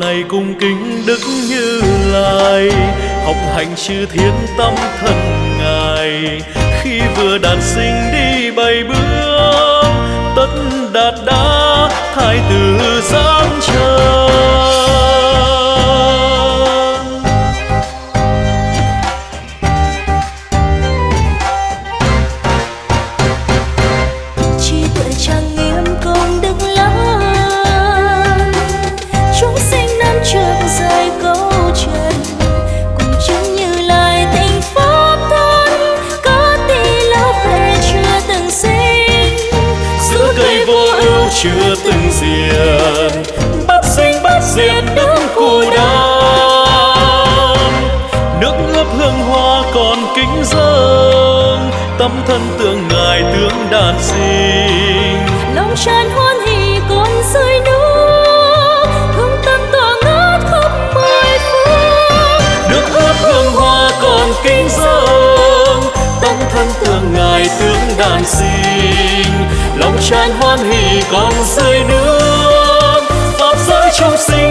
này cung kính đức như lai, học hành chư thiên tâm thần ngài. Khi vừa đàn sinh đi bảy bước, tất đạt đã thái tử giáng trời. Chưa từng diệt. Bắt sinh bắt diệt đứng cù đam nước ướp hương hoa còn kính dâng. Tâm thân tượng ngài tướng đàn sinh. Lòng tràn hoan hỷ còn rơi nước. Hương tâm tỏa ngát khắp mười phương. Nước ướp hương hoa còn kính dâng. Tâm thân tượng ngài tướng đàn sinh tràn hoan hỷ còn rơi nước. Pháp giới chúng sinh